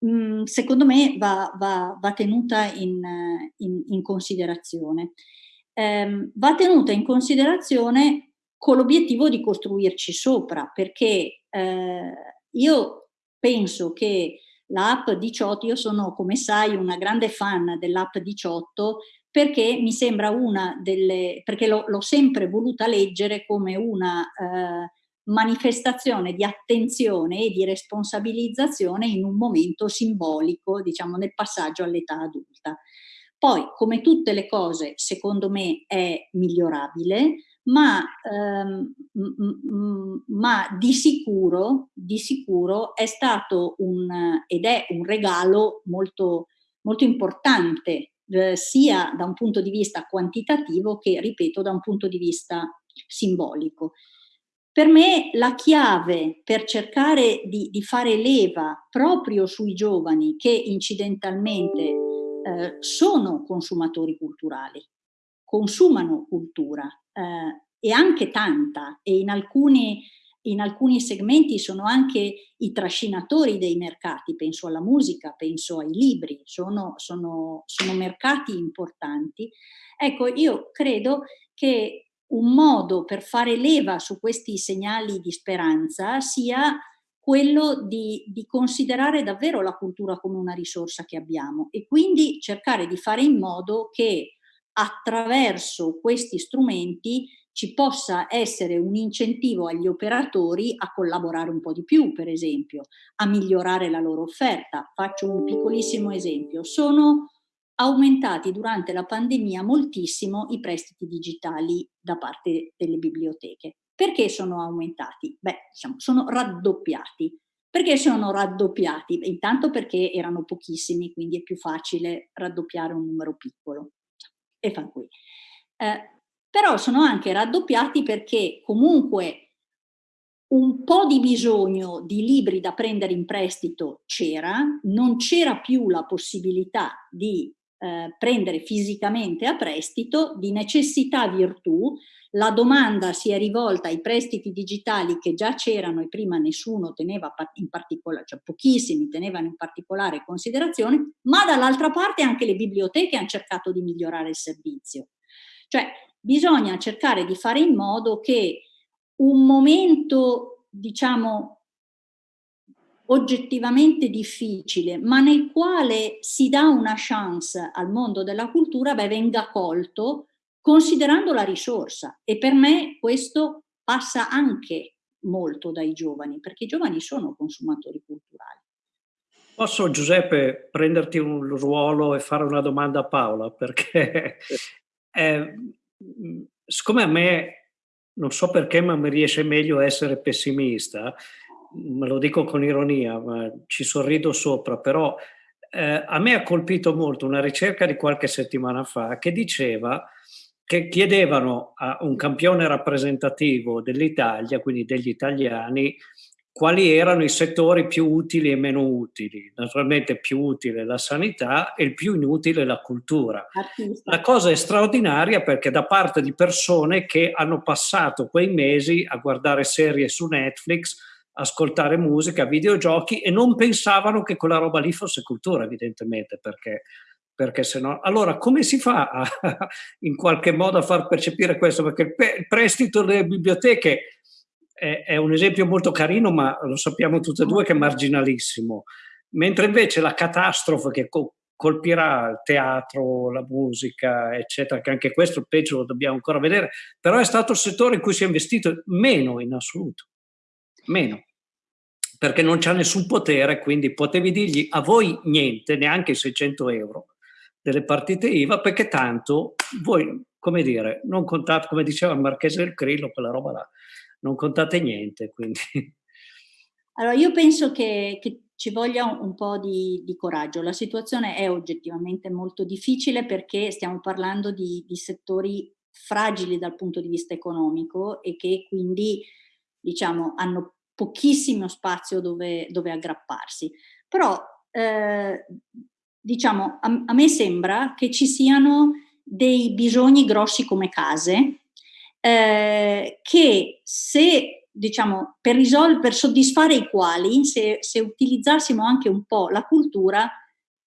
mh, secondo me va, va, va tenuta in, in, in considerazione ehm, va tenuta in considerazione con l'obiettivo di costruirci sopra, perché eh, io penso che l'app 18, io sono come sai una grande fan dell'app 18 perché mi sembra una delle, perché l'ho sempre voluta leggere come una eh, manifestazione di attenzione e di responsabilizzazione in un momento simbolico, diciamo nel passaggio all'età adulta. Poi, come tutte le cose, secondo me è migliorabile, ma, ehm, ma di, sicuro, di sicuro è stato un, ed è un regalo molto, molto importante, eh, sia da un punto di vista quantitativo che, ripeto, da un punto di vista simbolico. Per me la chiave per cercare di, di fare leva proprio sui giovani che incidentalmente eh, sono consumatori culturali, consumano cultura eh, e anche tanta e in alcuni, in alcuni segmenti sono anche i trascinatori dei mercati, penso alla musica, penso ai libri, sono, sono, sono mercati importanti. Ecco, io credo che un modo per fare leva su questi segnali di speranza sia quello di, di, considerare davvero la cultura come una risorsa che abbiamo e quindi cercare di fare in modo che attraverso questi strumenti ci possa essere un incentivo agli operatori a collaborare un po' di più, per esempio, a migliorare la loro offerta. Faccio un piccolissimo esempio. Sono aumentati durante la pandemia moltissimo i prestiti digitali da parte delle biblioteche. Perché sono aumentati? Beh, diciamo, sono raddoppiati. Perché sono raddoppiati? Intanto perché erano pochissimi, quindi è più facile raddoppiare un numero piccolo. E fa qui. Eh, però sono anche raddoppiati perché comunque un po' di bisogno di libri da prendere in prestito c'era, non c'era più la possibilità di eh, prendere fisicamente a prestito, di necessità virtù, la domanda si è rivolta ai prestiti digitali che già c'erano e prima nessuno teneva in particolare, cioè pochissimi tenevano in particolare considerazione, ma dall'altra parte anche le biblioteche hanno cercato di migliorare il servizio. Cioè bisogna cercare di fare in modo che un momento, diciamo, oggettivamente difficile, ma nel quale si dà una chance al mondo della cultura, beh, venga colto considerando la risorsa. E per me questo passa anche molto dai giovani, perché i giovani sono consumatori culturali. Posso Giuseppe prenderti un ruolo e fare una domanda a Paola? Perché eh, siccome a me, non so perché, ma mi riesce meglio essere pessimista, me lo dico con ironia, ma ci sorrido sopra, però eh, a me ha colpito molto una ricerca di qualche settimana fa che diceva che chiedevano a un campione rappresentativo dell'Italia, quindi degli italiani, quali erano i settori più utili e meno utili. Naturalmente più utile la sanità e il più inutile la cultura. La cosa è straordinaria perché da parte di persone che hanno passato quei mesi a guardare serie su Netflix, ascoltare musica, videogiochi e non pensavano che quella roba lì fosse cultura, evidentemente, perché, perché se no... Allora, come si fa a, in qualche modo a far percepire questo? Perché il prestito delle biblioteche è, è un esempio molto carino, ma lo sappiamo tutte e due che è marginalissimo. Mentre invece la catastrofe che colpirà il teatro, la musica, eccetera, che anche questo peggio lo dobbiamo ancora vedere, però è stato il settore in cui si è investito meno in assoluto meno, perché non c'ha nessun potere, quindi potevi dirgli a voi niente, neanche 600 euro delle partite IVA, perché tanto voi, come dire, non contate, come diceva il Marchese del Crillo, quella roba là, non contate niente, quindi... Allora, io penso che, che ci voglia un, po' di, di, coraggio. La situazione è oggettivamente molto difficile perché stiamo parlando di, di settori fragili dal punto di vista economico e che quindi diciamo, hanno pochissimo spazio dove, dove aggrapparsi. Però, eh, diciamo, a, a, me sembra che ci siano dei bisogni grossi come case, eh, che se, diciamo, per, per soddisfare i quali, se, se utilizzassimo anche un po' la cultura,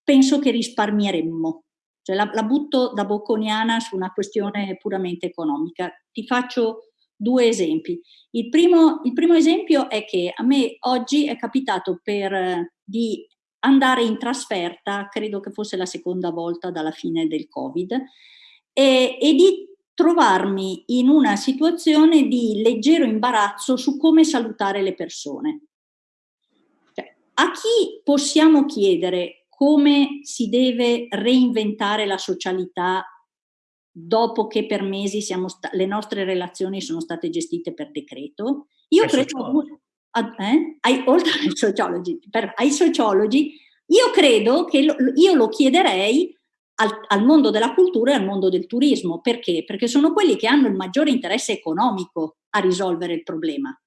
penso che risparmieremmo. Cioè la, la, butto da bocconiana su una questione puramente economica. Ti faccio due esempi. Il primo, il primo, esempio è che a me oggi è capitato per, di andare in trasferta, credo che fosse la seconda volta dalla fine del Covid, e, e di trovarmi in una situazione di leggero imbarazzo su come salutare le persone. Cioè, a chi possiamo chiedere come si deve reinventare la socialità dopo che per mesi le nostre relazioni sono state gestite per decreto. Io credo, eh? ai, oltre ai sociologi, per, ai sociologi, io credo che lo, io lo chiederei al, al, mondo della cultura e al mondo del turismo. Perché? Perché sono quelli che hanno il maggiore interesse economico a risolvere il problema.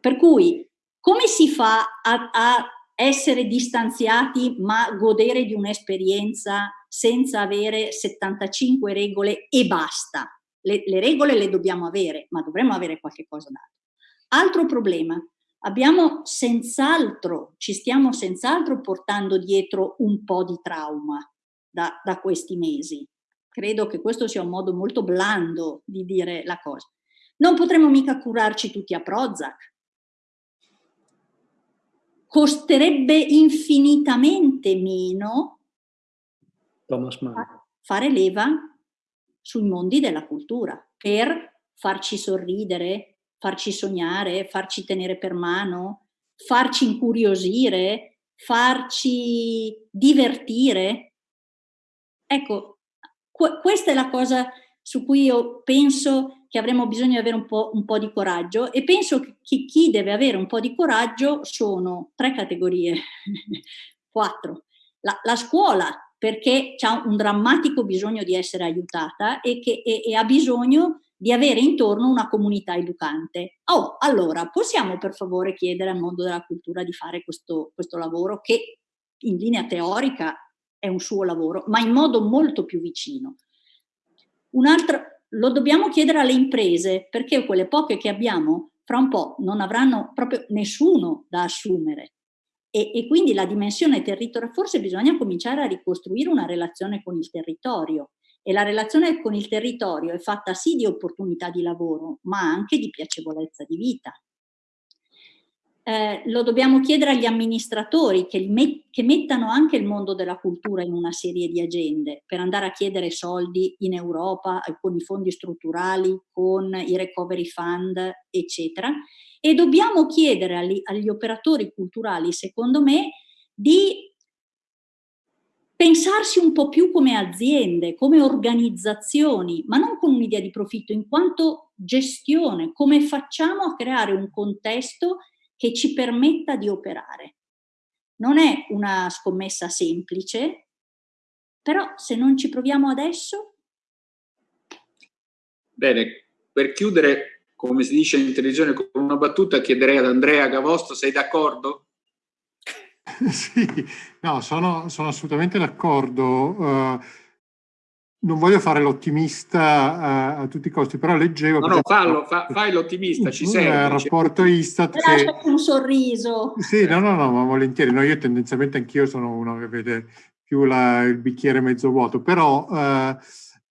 Per cui, come si fa a, a essere distanziati ma godere di un'esperienza senza avere 75 regole e basta. Le, le, regole le dobbiamo avere, ma dovremmo avere qualche cosa d'altro. Altro problema, abbiamo senz'altro, ci stiamo senz'altro portando dietro un po' di trauma da, da questi mesi. Credo che questo sia un modo molto blando di dire la cosa. Non potremo mica curarci tutti a Prozac, costerebbe infinitamente meno fare leva sui mondi della cultura per farci sorridere, farci sognare, farci tenere per mano, farci incuriosire, farci divertire. Ecco, questa è la cosa su cui io penso che avremo bisogno di avere un po', un po', di coraggio e penso che chi deve avere un po' di coraggio sono tre categorie, quattro. La, la scuola, perché ha un drammatico bisogno di essere aiutata e, che, e, e ha bisogno di avere intorno una comunità educante. Oh, allora, possiamo per favore chiedere al mondo della cultura di fare questo, questo lavoro che in linea teorica è un suo lavoro, ma in modo molto più vicino. Un altro, lo dobbiamo chiedere alle imprese perché quelle poche che abbiamo fra un po' non avranno proprio nessuno da assumere. E, e quindi la dimensione territoriale, forse bisogna cominciare a ricostruire una relazione con il territorio e la relazione con il territorio è fatta sì di opportunità di lavoro, ma anche di piacevolezza di vita. Eh, lo dobbiamo chiedere agli amministratori che, met che, mettano anche il mondo della cultura in una serie di agende per andare a chiedere soldi in Europa con i fondi strutturali, con i recovery fund, eccetera. E dobbiamo chiedere agli, agli operatori culturali, secondo me, di pensarsi un po' più come aziende, come organizzazioni, ma non con un'idea di profitto, in quanto gestione, come facciamo a creare un contesto che ci permetta di operare. Non è una scommessa semplice, però se non ci proviamo adesso... Bene, per chiudere, come si dice in televisione con una battuta, chiederei ad Andrea Gavosto, sei d'accordo? sì, no, sono, sono assolutamente d'accordo. Uh, non voglio fare l'ottimista a, a, tutti i costi, però leggevo... No, no, fallo, fa, fai l'ottimista, ci serve. Il rapporto Istat... Che... un sorriso. Sì, no, no, no, ma volentieri. No, io tendenzialmente anch'io sono uno che vede più la, il bicchiere mezzo vuoto, però... Uh,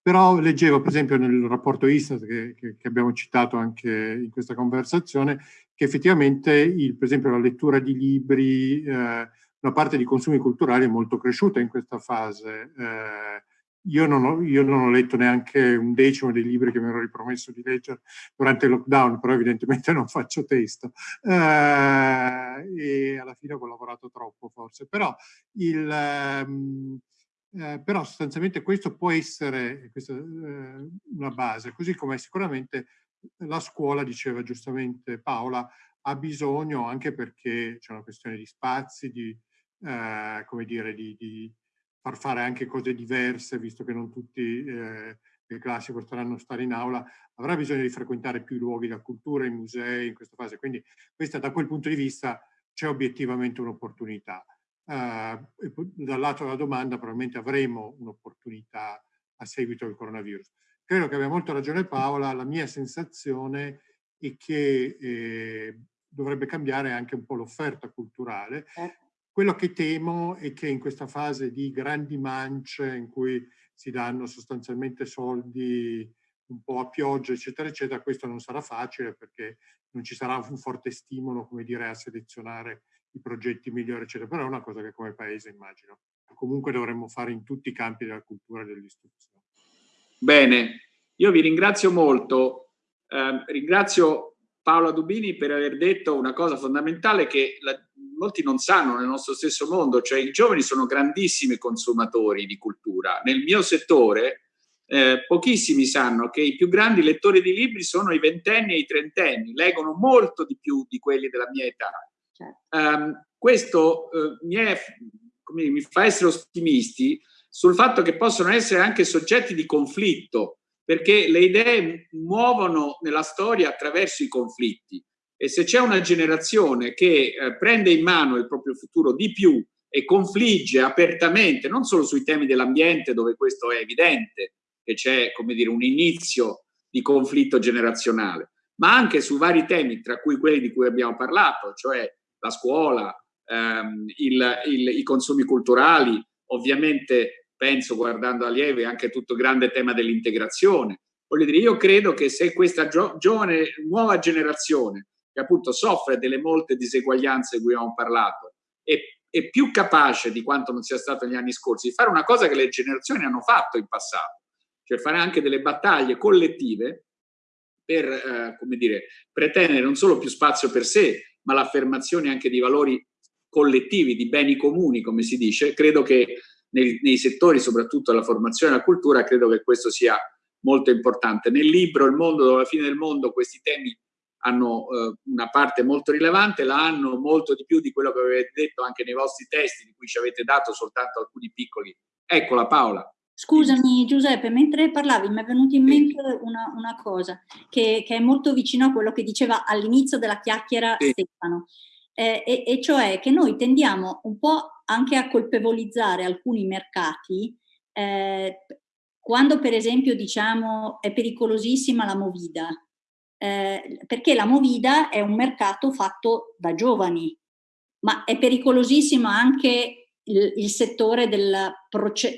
però leggevo per esempio nel rapporto Istat che, che, che, abbiamo citato anche in questa conversazione che effettivamente il, per esempio la lettura di libri, eh, una parte di consumi culturali è molto cresciuta in questa fase. Eh, io, non ho, io non ho, letto neanche un decimo dei libri che mi ero ripromesso di leggere durante il lockdown, però evidentemente non faccio testo eh, e alla fine ho collaborato troppo forse. Però il... Um, eh, però sostanzialmente questo può essere questa, eh, una base, così come sicuramente la scuola, diceva giustamente Paola, ha bisogno anche perché c'è una questione di spazi, di, eh, come dire, di, di, far fare anche cose diverse, visto che non tutti eh, le classi potranno stare in aula, avrà bisogno di frequentare più luoghi della cultura, i musei in questa fase. Quindi questa da quel punto di vista c'è obiettivamente un'opportunità. Uh, dal lato della domanda probabilmente avremo un'opportunità a seguito del coronavirus. Credo che abbia molto ragione Paola, la mia sensazione è che eh, dovrebbe cambiare anche un po' l'offerta culturale. Certo. Quello che temo è che in questa fase di grandi mance in cui si danno sostanzialmente soldi un po' a pioggia, eccetera, eccetera, questo non sarà facile perché non ci sarà un forte stimolo, come dire, a selezionare i progetti migliori, eccetera. Però è una cosa che come paese immagino comunque dovremmo fare in tutti i campi della cultura e dell'istruzione. Bene, io vi ringrazio molto. Eh, ringrazio Paola Dubini per aver detto una cosa fondamentale che la, molti non sanno nel nostro stesso mondo, cioè i giovani sono grandissimi consumatori di cultura. Nel mio settore eh, pochissimi sanno che i più grandi lettori di libri sono i ventenni e i trentenni, leggono molto di più di quelli della mia età. Um, questo uh, mi, è, mi, fa essere ottimisti sul fatto che possono essere anche soggetti di conflitto, perché le idee muovono nella storia attraverso i conflitti. E se c'è una generazione che eh, prende in mano il proprio futuro di più e confligge apertamente, non solo sui temi dell'ambiente dove questo è evidente, che c'è come dire un inizio di conflitto generazionale, ma anche su vari temi, tra cui quelli di cui abbiamo parlato, cioè la scuola, ehm, il, il, i consumi culturali, ovviamente penso guardando a Lieve anche tutto il grande tema dell'integrazione. Voglio dire, io credo che se questa gio giovane, nuova generazione, che appunto soffre delle molte diseguaglianze di cui abbiamo parlato, è, è più capace di quanto non sia stato negli anni scorsi di fare una cosa che le generazioni hanno fatto in passato, cioè fare anche delle battaglie collettive per, eh, come dire, pretendere non solo più spazio per sé, ma l'affermazione anche di valori collettivi, di beni comuni, come si dice, credo che nei, nei settori, soprattutto della formazione e della cultura, credo che questo sia molto importante. Nel libro Il mondo dopo la fine del mondo questi temi hanno eh, una parte molto rilevante, la hanno molto di più di quello che avete detto anche nei vostri testi, di cui ci avete dato soltanto alcuni piccoli. Eccola Paola. Scusami Giuseppe, mentre parlavi mi è venuta in mente una, una cosa che, che, è molto vicino a quello che diceva all'inizio della chiacchiera sì. Stefano, eh, e, e, cioè che noi tendiamo un po' anche a colpevolizzare alcuni mercati eh, quando per esempio diciamo è pericolosissima la movida, eh, perché la movida è un mercato fatto da giovani, ma è pericolosissima anche il, il settore della,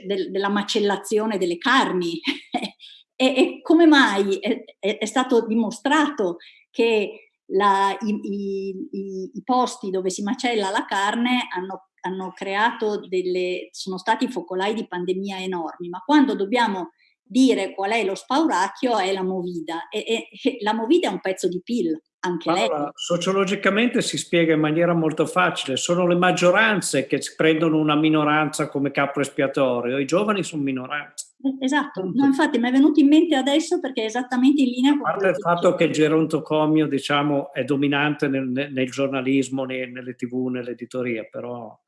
del, della macellazione delle carni. e, e, come mai è, è, è stato dimostrato che la, i, i, i, posti dove si macella la carne hanno, hanno creato delle, sono stati focolai di pandemia enormi, ma quando dobbiamo dire qual è lo spauracchio è la movida e, e, la movida è un pezzo di PIL, anche allora, lei. Sociologicamente si spiega in maniera molto facile, sono le maggioranze che prendono una minoranza come capo espiatorio, i giovani sono minoranze. Eh, esatto, no, infatti mi è venuto in mente adesso perché è esattamente in linea con... A parte il fatto che il gerontocomio diciamo, è dominante nel, nel giornalismo, nelle tv, nell'editoria, però...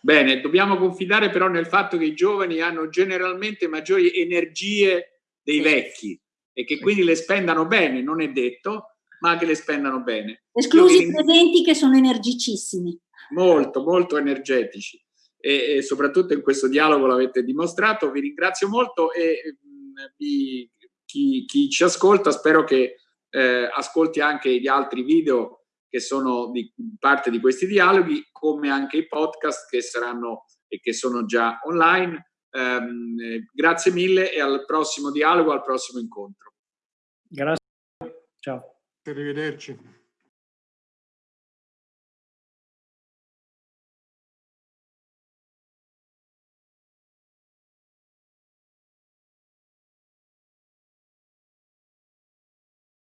Bene, dobbiamo confidare però nel fatto che i giovani hanno generalmente maggiori energie dei vecchi e che quindi le spendano bene, non è detto, ma che le spendano bene. Esclusi i presenti che sono energicissimi. Molto, molto energetici e, e soprattutto in questo dialogo l'avete dimostrato. Vi ringrazio molto e mh, mm, vi, chi, chi, ci ascolta spero che eh, ascolti anche gli altri video che sono di parte di questi dialoghi, come anche i podcast che saranno e che sono già online. Um, grazie mille e al prossimo dialogo, al prossimo incontro. Grazie. Ciao. Arrivederci.